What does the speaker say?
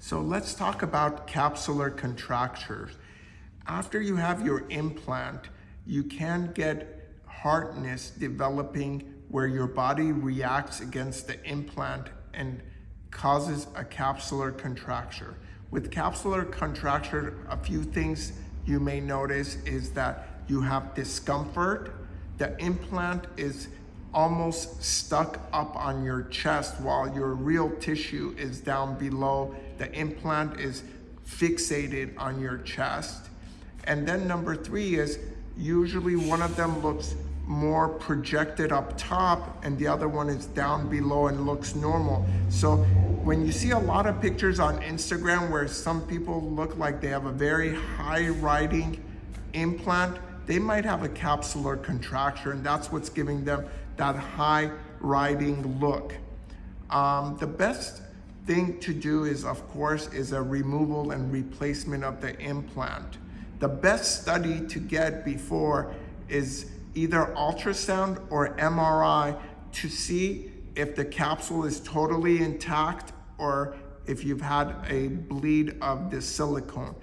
So let's talk about capsular contractures. After you have your implant, you can get hardness developing where your body reacts against the implant and causes a capsular contracture. With capsular contracture, a few things you may notice is that you have discomfort. The implant is almost stuck up on your chest while your real tissue is down below. The implant is fixated on your chest. And then number three is usually one of them looks more projected up top and the other one is down below and looks normal. So when you see a lot of pictures on Instagram where some people look like they have a very high riding implant, they might have a capsular contracture and that's what's giving them that high riding look. Um, the best thing to do is, of course, is a removal and replacement of the implant. The best study to get before is either ultrasound or MRI to see if the capsule is totally intact or if you've had a bleed of the silicone.